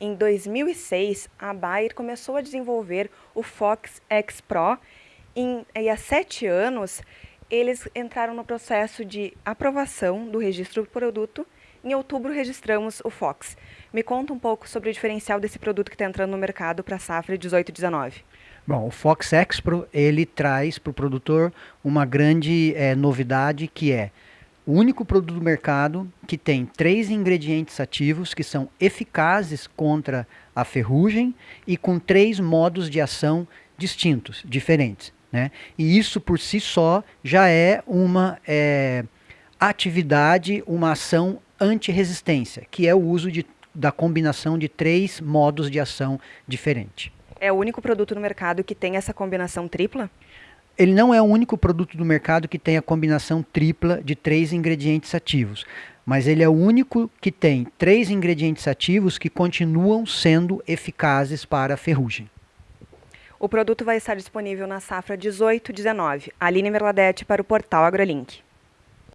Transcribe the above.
Em 2006, a Bayer começou a desenvolver o Fox X Pro em, e há sete anos eles entraram no processo de aprovação do registro do produto. Em outubro registramos o Fox. Me conta um pouco sobre o diferencial desse produto que está entrando no mercado para a safra 18 e 19. Bom, o Fox Expro ele traz para o produtor uma grande é, novidade que é o único produto do mercado que tem três ingredientes ativos que são eficazes contra a ferrugem e com três modos de ação distintos, diferentes. Né? E isso por si só já é uma é, atividade, uma ação anti-resistência, que é o uso de, da combinação de três modos de ação diferentes. É o único produto no mercado que tem essa combinação tripla? ele não é o único produto do mercado que tem a combinação tripla de três ingredientes ativos, mas ele é o único que tem três ingredientes ativos que continuam sendo eficazes para a ferrugem. O produto vai estar disponível na safra 18-19. Aline Merladete para o portal AgroLink.